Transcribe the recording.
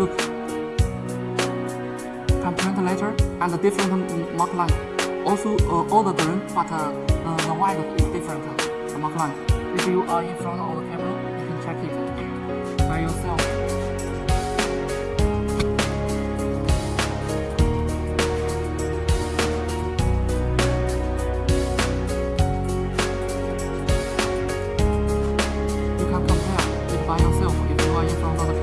look. Comparator and a different mark line. Also uh, all the green, but uh, uh, the white is different, the mark line. If you are in front of the camera, you can check it by yourself. You can compare it by yourself if you are in front of the